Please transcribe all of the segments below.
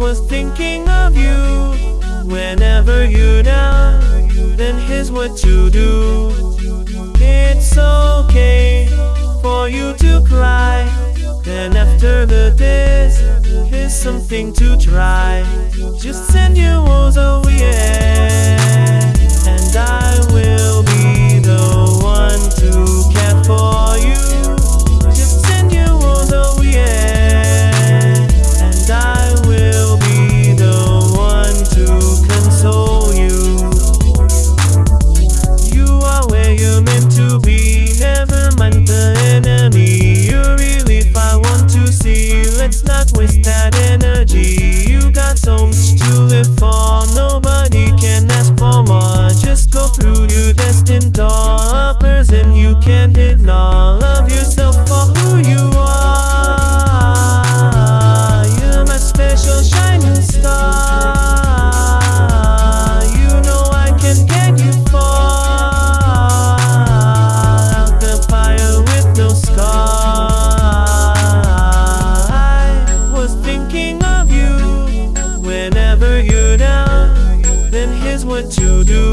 was thinking of you whenever you're down. Then here's what to do. It's okay for you to cry. Then after the this, here's something to try. Just send your woes away, and I will can't ignore. Love yourself for who you are. You're my special shining star. You know I can get you far. Out the fire with no scar. I was thinking of you whenever you're down. Then here's what to do.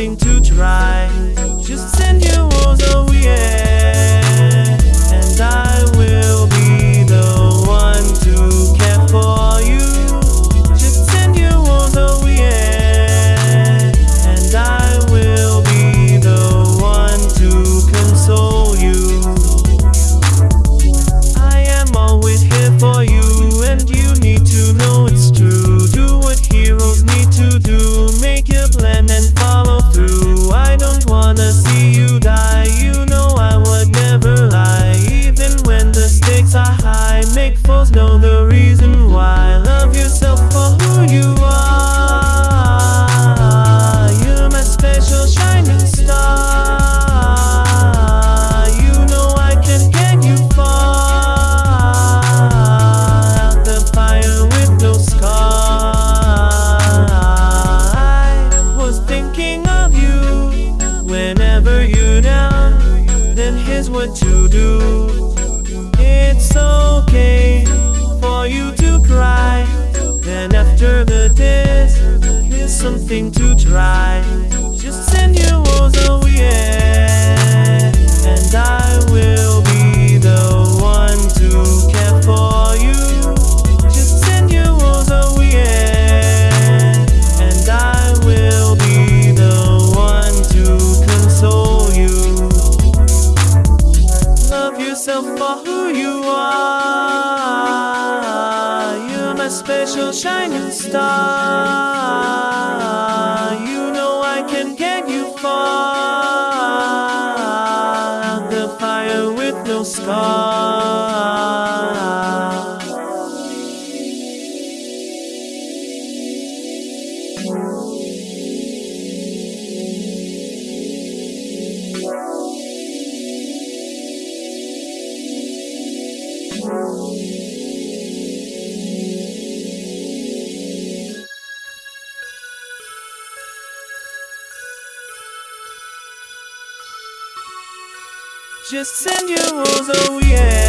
Something to try. Just send your whenever you're down. Then here's what to do. It's okay for you to cry. Then after the this, here's something to try. Yourself for who you are. You're my special shining star. You know I can get you far. The fire with no scar. Just send your woes oh away,